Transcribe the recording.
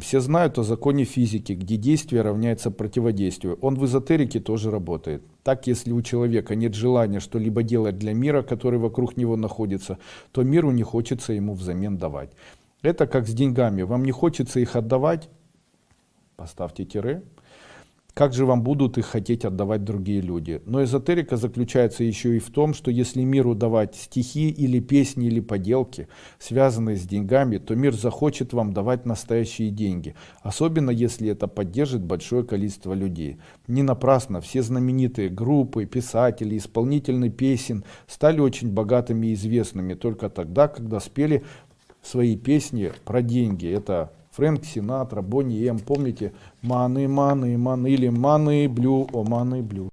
Все знают о законе физики, где действие равняется противодействию. Он в эзотерике тоже работает. Так, если у человека нет желания что-либо делать для мира, который вокруг него находится, то миру не хочется ему взамен давать. Это как с деньгами. Вам не хочется их отдавать, поставьте тире, как же вам будут их хотеть отдавать другие люди. Но эзотерика заключается еще и в том, что если миру давать стихи или песни или поделки, связанные с деньгами, то мир захочет вам давать настоящие деньги, особенно если это поддержит большое количество людей. Не напрасно все знаменитые группы, писатели, исполнители песен стали очень богатыми и известными только тогда, когда спели свои песни про деньги. Это Фрэнк Синатра, Бонни М, помните, маны, маны, маны, или маны, блю, о, маны, блю.